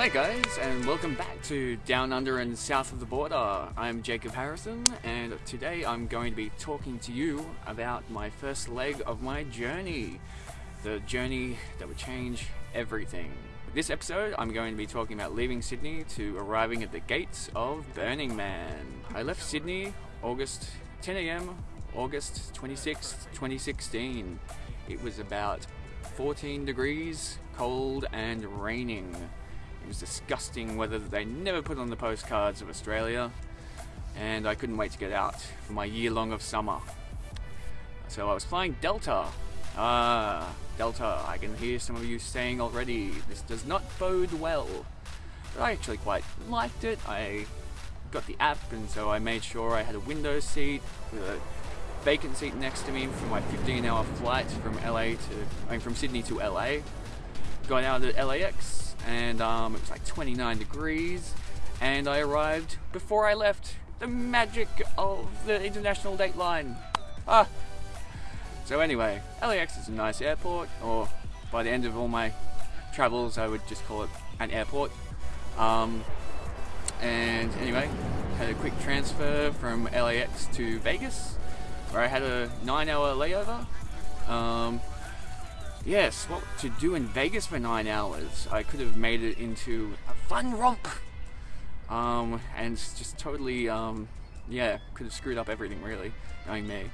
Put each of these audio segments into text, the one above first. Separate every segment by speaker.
Speaker 1: Hi guys, and welcome back to Down Under and South of the Border. I'm Jacob Harrison, and today I'm going to be talking to you about my first leg of my journey. The journey that would change everything. This episode, I'm going to be talking about leaving Sydney to arriving at the gates of Burning Man. I left Sydney August 10 a.m., August 26th, 2016. It was about 14 degrees, cold, and raining. Was disgusting weather that they never put on the postcards of Australia, and I couldn't wait to get out for my year long of summer. So I was flying Delta. Ah, Delta, I can hear some of you saying already, this does not bode well. But I actually quite liked it. I got the app, and so I made sure I had a window seat with a vacant seat next to me for my 15 hour flight from LA to, I mean, from Sydney to LA. Got out at LAX, and um, it was like 29 degrees, and I arrived before I left. The magic of the international date line. Ah. So anyway, LAX is a nice airport, or by the end of all my travels, I would just call it an airport. Um, and anyway, had a quick transfer from LAX to Vegas, where I had a nine-hour layover. Um, yes, what to do in Vegas for nine hours? I could have made it into a fun romp, um, and just totally, um, yeah, could have screwed up everything really, knowing me.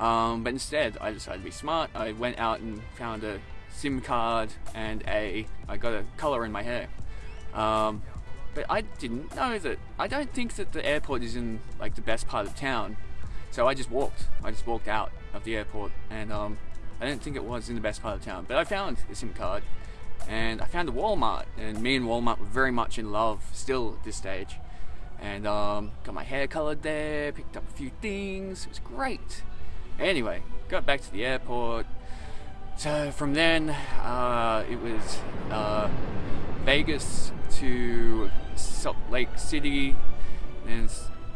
Speaker 1: Um, but instead, I decided to be smart. I went out and found a SIM card and a I got a color in my hair. Um, but I didn't know that. I don't think that the airport is in like the best part of town. So I just walked. I just walked out of the airport, and um, I didn't think it was in the best part of town. But I found a SIM card, and I found a Walmart, and me and Walmart were very much in love still at this stage. And um, got my hair colored there, picked up a few things. It was great. Anyway, got back to the airport. So from then, uh, it was uh, Vegas to Salt Lake City, and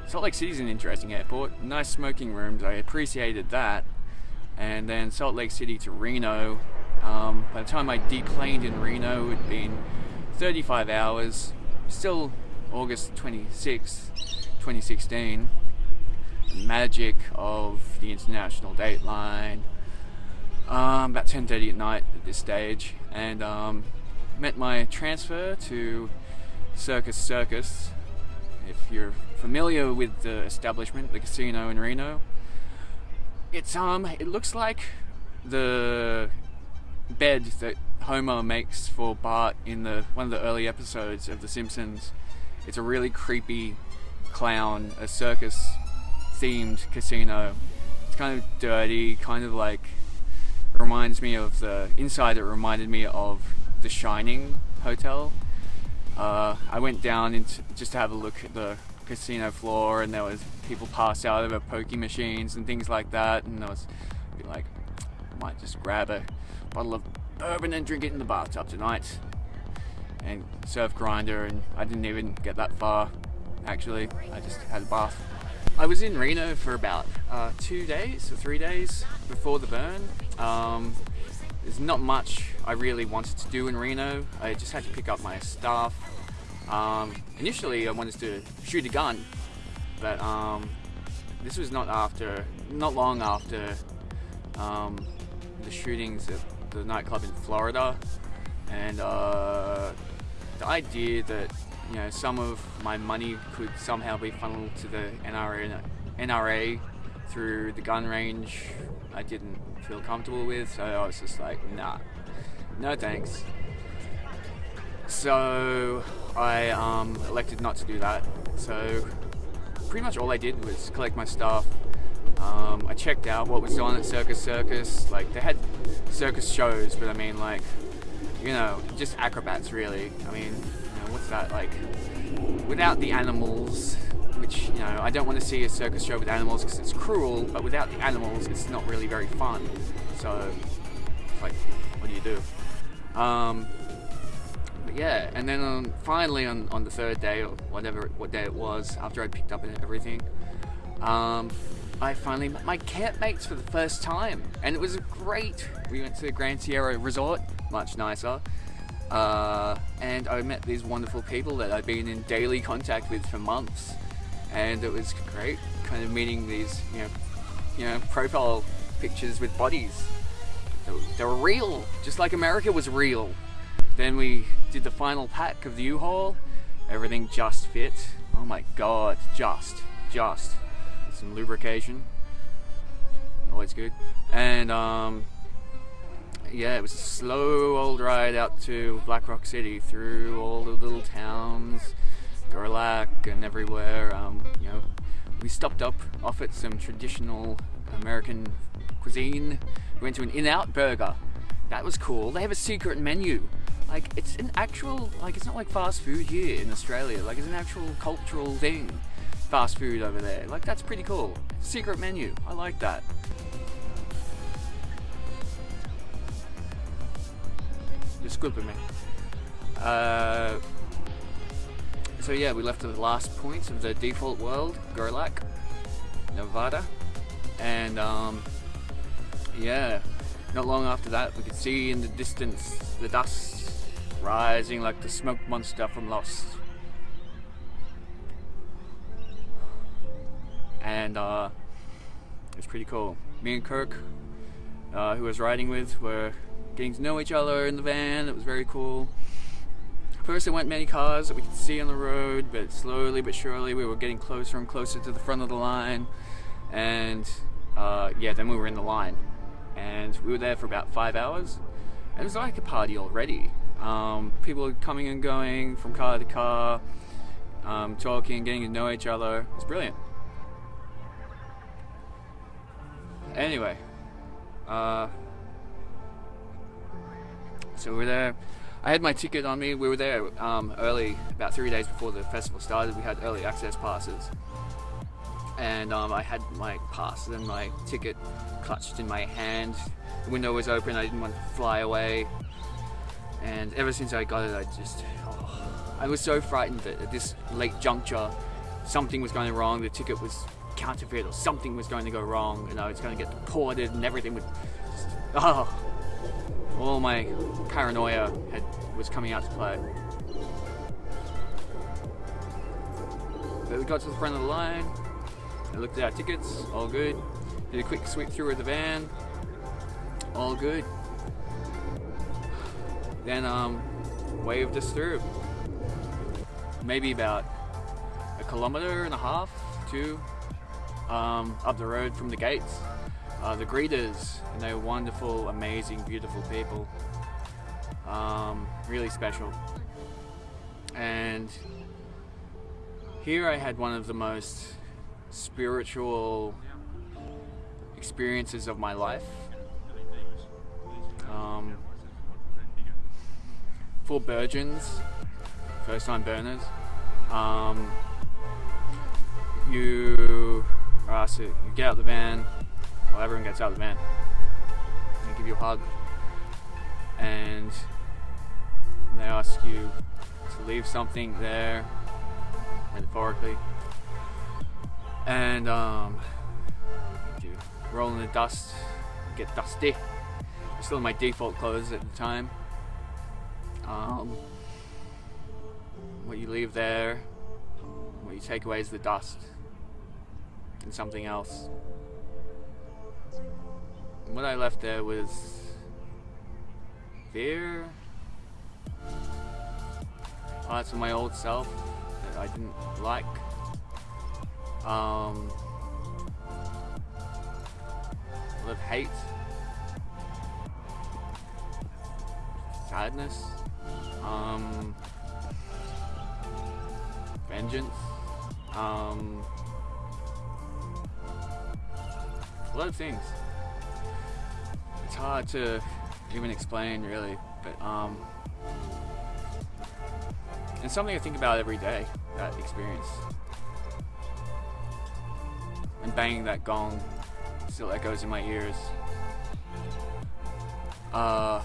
Speaker 1: Salt Lake City is an interesting airport. Nice smoking rooms, I appreciated that. And then Salt Lake City to Reno. Um, by the time I deplaned in Reno, it had been 35 hours. Still August 26, 2016. The magic of the international dateline. Um, about 10:30 at night at this stage, and um, met my transfer to Circus Circus. If you're familiar with the establishment, the casino in Reno, it's um, it looks like the bed that Homer makes for Bart in the one of the early episodes of The Simpsons. It's a really creepy clown, a circus themed casino. It's kind of dirty, kind of like reminds me of the inside. It reminded me of the Shining hotel. Uh, I went down into, just to have a look at the casino floor, and there was people passed out over pokie machines and things like that. And I was like, I might just grab a bottle of bourbon and drink it in the bathtub tonight, and surf Grindr. And I didn't even get that far. Actually, I just had a bath. I was in Reno for about uh, two days or three days before the burn. Um, there's not much I really wanted to do in Reno. I just had to pick up my stuff. Um, initially, I wanted to shoot a gun, but um, this was not after, not long after um, the shootings at the nightclub in Florida, and uh, the idea that you know some of my money could somehow be funneled to the NRA, NRA through the gun range, I didn't feel comfortable with. So I was just like, nah, no thanks. So I um, elected not to do that. So pretty much all I did was collect my stuff. Um, I checked out what was on at Circus Circus. Like they had circus shows, but I mean like, you know, just acrobats really. I mean, you know, what's that like? Without the animals, which you know I don't want to see a circus show with animals because it's cruel, but without the animals, it's not really very fun. So, it's like, what do you do? Um, yeah, and then um, finally on, on the third day or whatever what day it was, after I picked up everything, um, I finally met my campmates for the first time, and it was great. We went to the Grand Sierra Resort, much nicer. Uh, and I met these wonderful people that I've been in daily contact with for months, and it was great, kind of meeting these, you know, you know, profile pictures with bodies. They were real, just like America was real. Then we did the final pack of the U-Haul. Everything just fit. Oh my god, just, just. Some lubrication. Always good. And um, yeah, it was a slow old ride out to Black Rock City through all the little towns, Gerlach and everywhere. Um, you know, we stopped up off at some traditional American cuisine. We went to an In-N-Out Burger. That was cool. They have a secret menu. Like it's an actual like it's not like fast food here in Australia. Like it's an actual cultural thing. Fast food over there. Like that's pretty cool. Secret menu. I like that. Disculpe me. Uh, so yeah, we left the last point of the default world, Gerlach, Nevada, and um, yeah, not long after that, we could see in the distance the dust rising like the smoke monster from Lost. And uh, it was pretty cool. Me and Kirk, uh, who I was riding with, were getting to know each other in the van. It was very cool. First, there weren't many cars that we could see on the road, but slowly but surely we were getting closer and closer to the front of the line. And uh, yeah, then we were in the line. And we were there for about five hours. And it was like a party already. Um, people coming and going from car to car, um, talking, getting to know each other. It's brilliant. Anyway, uh, so we're there. I had my ticket on me. We were there um, early, about three days before the festival started. We had early access passes, and um, I had my pass and my ticket clutched in my hand. The window was open. I didn't want to fly away, and ever since I got it, I just oh, I was so frightened that at this late juncture, something was going wrong. The ticket was counterfeit, or something was going to go wrong, and I was going to get deported, and everything would. Just, oh, all my paranoia had, was coming out to play. But we got to the front of the line, I looked at our tickets, all good. Did a quick sweep through of the van, all good. Then um, waved us through. Maybe about a kilometer and a half, two, um, up the road from the gates uh, the greeters, and they were wonderful, amazing, beautiful people. Um, really special. And here I had one of the most spiritual experiences of my life. Um, for Virgins, first time burners, um, you, uh, so you get out the van, well, everyone gets out of the van. They give you a hug, and they ask you to leave something there, metaphorically, and um, you roll in the dust, get dusty. Still in my default clothes at the time. Um, what you leave there, what you take away is the dust and something else. What I left there was fear, parts of my old self that I didn't like. Um, of hate, sadness, um, vengeance, um, a lot of things it's hard to even explain really, but um, it's something I think about every day, that experience. And banging that gong still echoes in my ears. Uh,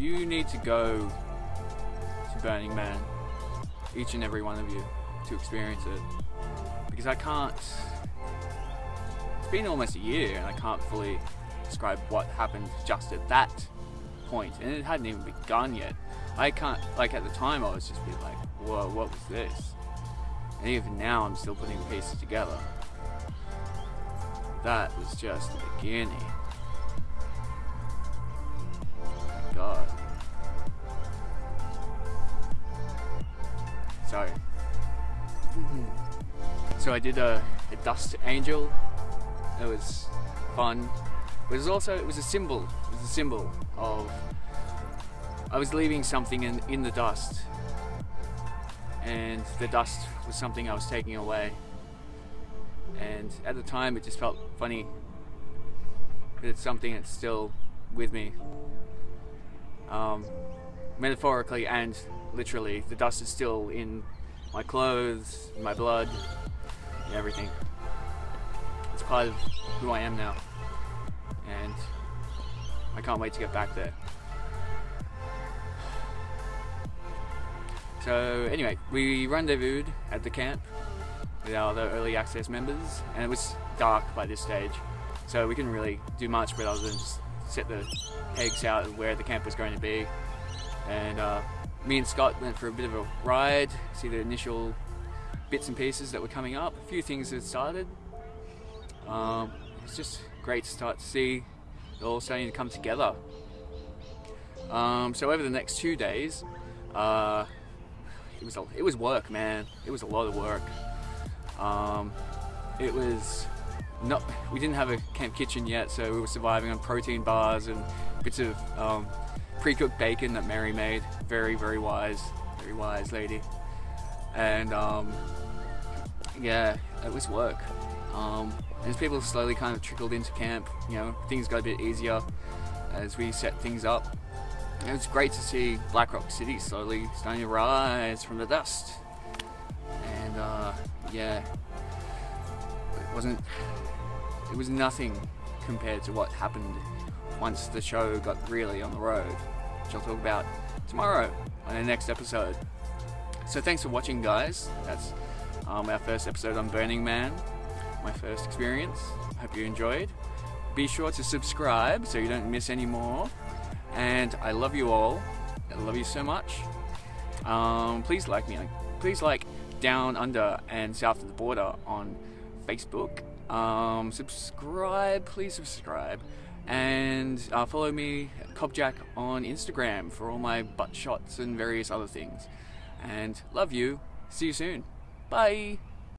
Speaker 1: you need to go to Burning Man, each and every one of you, to experience it. Because I can't It's been almost a year and I can't fully describe what happened just at that point. point, and it hadn't even begun yet. I can't like at the time I was just be like, whoa, what was this? And even now I'm still putting pieces together. That was just the beginning. God. I did a, a dust angel. It was fun. But it was also it was a symbol. It was a symbol of I was leaving something in in the dust, and the dust was something I was taking away. And at the time, it just felt funny. But it's something that's still with me, um, metaphorically and literally. The dust is still in my clothes, my blood, everything. It's part of who I am now, and I can't wait to get back there. So anyway, we rendezvoused at the camp with our other early access members, and it was dark by this stage, so we couldn't really do much but other than just set the pegs out of where the camp was going to be. And uh, me and Scott went for a bit of a ride, see the initial bits and pieces that were coming up. A few things had started. Um, it's just great to start to see it all starting to come together. Um, so over the next two days, uh, it was a, it was work, man. It was a lot of work. Um, it was not. We didn't have a camp kitchen yet, so we were surviving on protein bars and bits of um, pre-cooked bacon that Mary made. Very, very wise, very wise lady. And um, yeah, it was work. Um, as people slowly kind of trickled into camp, you know, things got a bit easier as we set things up. It was great to see Black Rock City slowly starting to rise from the dust. And uh, yeah, it wasn't. It was nothing compared to what happened once the show got really on the road, which I'll talk about tomorrow on the next episode. So thanks for watching, guys. That's um, our first episode on Burning Man, my first experience. Hope you enjoyed. Be sure to subscribe so you don't miss any more. And I love you all. I love you so much. Um, please like me. Please like Down Under and South of the Border on Facebook. Um, subscribe, please subscribe. And uh, follow me, Cobjack, on Instagram for all my butt shots and various other things. And love you. See you soon. Bye.